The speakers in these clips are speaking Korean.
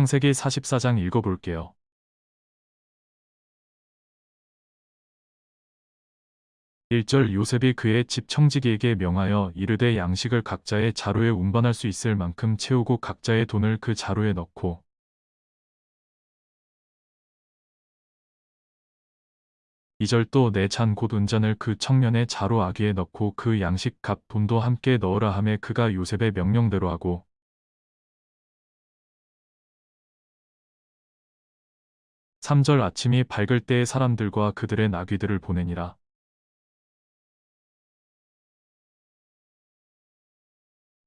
창세기 44장 읽어볼게요. 1절 요셉이 그의 집 청지기에게 명하여 이르되 양식을 각자의 자루에 운반할 수 있을 만큼 채우고 각자의 돈을 그 자루에 넣고 2절 또 내 잔곧 은잔을 그 청년의 자루 아귀에 넣고 그 양식 값 돈도 함께 넣으라 하매 그가 요셉의 명령대로 하고 3절 아침이 밝을 때에 사람들과 그들의 나귀들을 보내니라.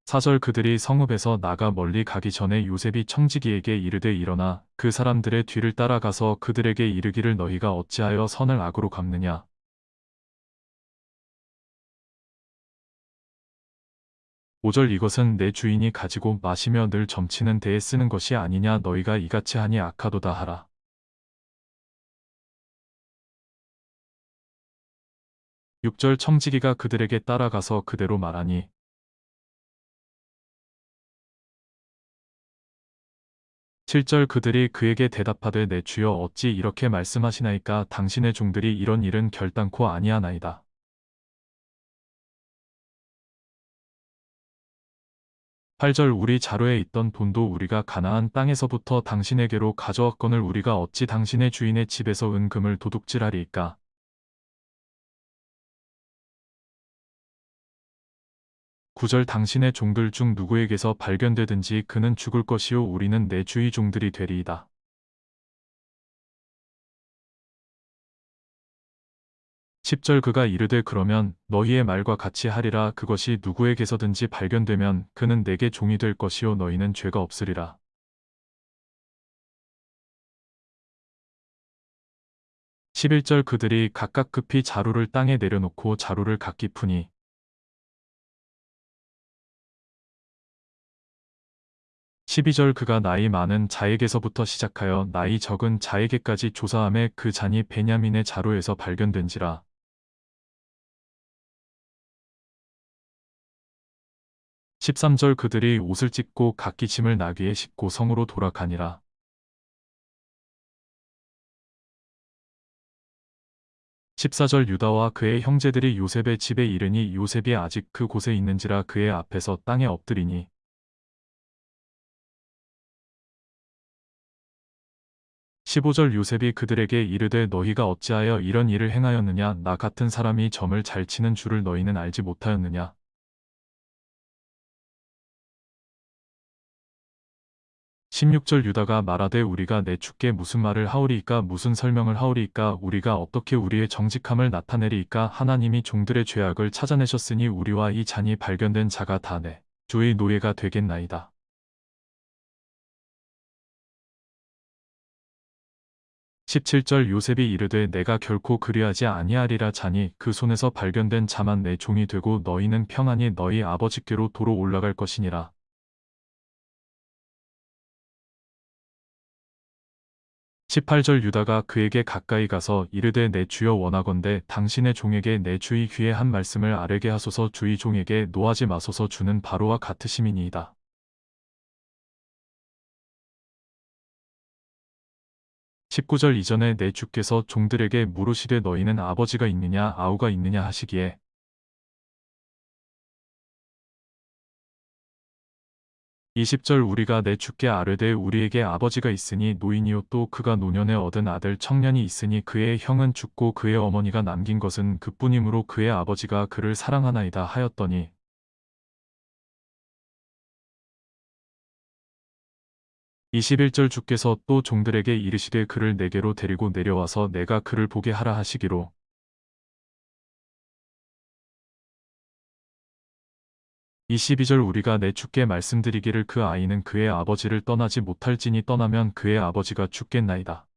4절 그들이 성읍에서 나가 멀리 가기 전에 요셉이 청지기에게 이르되 일어나 그 사람들의 뒤를 따라가서 그들에게 이르기를 너희가 어찌하여 선을 악으로 갚느냐. 5절 이것은 내 주인이 가지고 마시며 늘 점치는 데에 쓰는 것이 아니냐 너희가 이같이 하니 악하도다 하라. 6절 청지기가 그들에게 따라가서 그대로 말하니 7절 그들이 그에게 대답하되 내 주여 어찌 이렇게 말씀하시나이까 당신의 종들이 이런 일은 결단코 아니하나이다. 8절 우리 자루에 있던 돈도 우리가 가나안 땅에서부터 당신에게로 가져왔거늘 우리가 어찌 당신의 주인의 집에서 은금을 도둑질하리이까 9절 당신의 종들 중 누구에게서 발견되든지 그는 죽을 것이요 우리는 내 주의 종들이 되리이다. 10절 그가 이르되 그러면 너희의 말과 같이 하리라 그것이 누구에게서든지 발견되면 그는 내게 종이 될 것이요 너희는 죄가 없으리라. 11절 그들이 각각 급히 자루를 땅에 내려놓고 자루를 각기 푸니 12절 그가 나이 많은 자에게서부터 시작하여 나이 적은 자에게까지 조사함에 그 잔이 베냐민의 자루에서 발견된지라. 13절 그들이 옷을 찢고 각기 짐을 나귀에 싣고 성으로 돌아가니라. 14절 유다와 그의 형제들이 요셉의 집에 이르니 요셉이 아직 그 곳에 있는지라 그의 앞에서 땅에 엎드리니 15절 요셉이 그들에게 이르되 너희가 어찌하여 이런 일을 행하였느냐? 나 같은 사람이 점을 잘 치는 줄을 너희는 알지 못하였느냐? 16절 유다가 말하되 우리가 내 주께 무슨 말을 하오리이까? 무슨 설명을 하오리이까? 우리가 어떻게 우리의 정직함을 나타내리이까? 하나님이 종들의 죄악을 찾아내셨으니 우리와 이 잔이 발견된 자가 다 내 주의 노예가 되겠나이다. 17절 요셉이 이르되 내가 결코 그리하지 아니하리라 자니 그 손에서 발견된 자만 내 종이 되고 너희는 평안히 너희 아버지께로 도로 올라갈 것이니라. 18절 유다가 그에게 가까이 가서 이르되 내 주여 원하건대 당신의 종에게 내 주의 귀에 한 말씀을 아뢰게 하소서 주의 종에게 노하지 마소서 주는 바로와 같으심이니이다. 19절 이전에 내 주께서 종들에게 물으시되 너희는 아버지가 있느냐 아우가 있느냐 하시기에. 20절 우리가 내 주께 아뢰되 우리에게 아버지가 있으니 노인이요 또 그가 노년에 얻은 아들 청년이 있으니 그의 형은 죽고 그의 어머니가 남긴 것은 그뿐이므로 그의 아버지가 그를 사랑하나이다 하였더니 21절 주께서 또 종들에게 이르시되 그를 내게로 데리고 내려와서 내가 그를 보게 하라 하시기로 22절 우리가 내 주께 말씀드리기를 그 아이는 그의 아버지를 떠나지 못할지니 떠나면 그의 아버지가 죽겠나이다.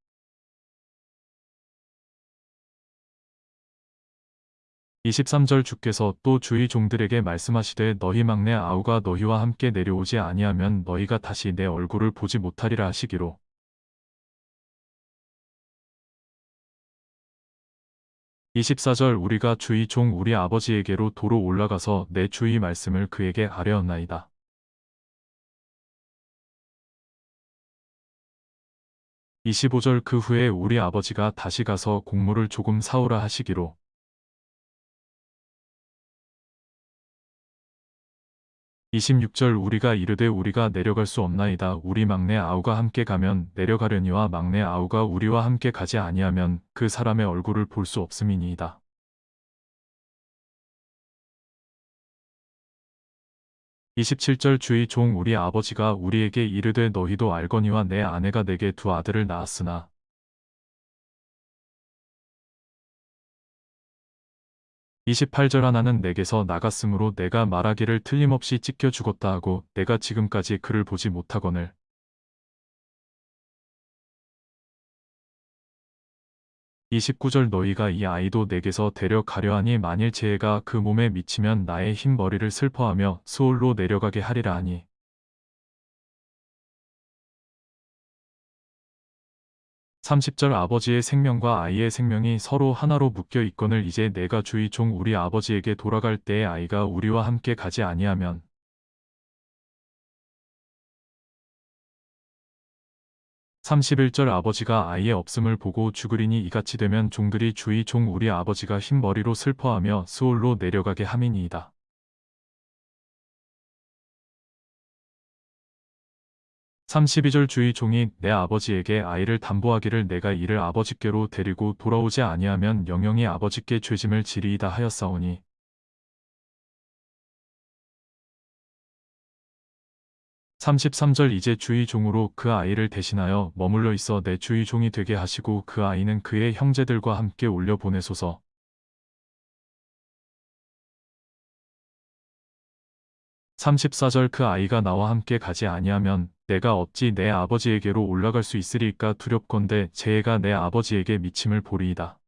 23절 주께서 또 주의 종들에게 말씀하시되 너희 막내 아우가 너희와 함께 내려오지 아니하면 너희가 다시 내 얼굴을 보지 못하리라 하시기로 24절 우리가 주의 종 우리 아버지에게로 도로 올라가서 내 주의 말씀을 그에게 아뢰었나이다. 25절 그 후에 우리 아버지가 다시 가서 곡물을 조금 사오라 하시기로 26절 우리가 이르되 우리가 내려갈 수 없나이다 우리 막내 아우가 함께 가면 내려가려니와 막내 아우가 우리와 함께 가지 아니하면 그 사람의 얼굴을 볼 수 없음이니이다. 27절 주의 종 우리 아버지가 우리에게 이르되 너희도 알거니와 내 아내가 내게 두 아들을 낳았으나 28절 하나는 내게서 나갔으므로 내가 말하기를 틀림없이 찢겨 죽었다 하고 내가 지금까지 그를 보지 못하거늘. 29절 너희가 이 아이도 내게서 데려가려 하니 만일 재해가 그 몸에 미치면 나의 흰 머리를 슬퍼하며 수올로 내려가게 하리라 하니 30절 아버지의 생명과 아이의 생명이 서로 하나로 묶여 있거늘 이제 내가 주의 종 우리 아버지에게 돌아갈 때에 아이가 우리와 함께 가지 아니하면 31절 아버지가 아이의 없음을 보고 죽으리니 이같이 되면 종들이 주의 종 우리 아버지가 흰 머리로 슬퍼하며 수올로 내려가게 함이니이다. 32절 주의 종이 내 아버지에게 아이를 담보하기를 내가 이를 아버지께로 데리고 돌아오지 아니하면 영영이 아버지께 죄짐을 지리이다 하였사오니 33절 이제 주의 종으로 그 아이를 대신하여 머물러 있어 내 주의 종이 되게 하시고 그 아이는 그의 형제들과 함께 올려 보내소서. 34절 그 아이가 나와 함께 가지 아니하면 내가 어찌 내 아버지에게로 올라갈 수 있으리까 두렵건대 재해가 내 아버지에게 미침을 보리이다.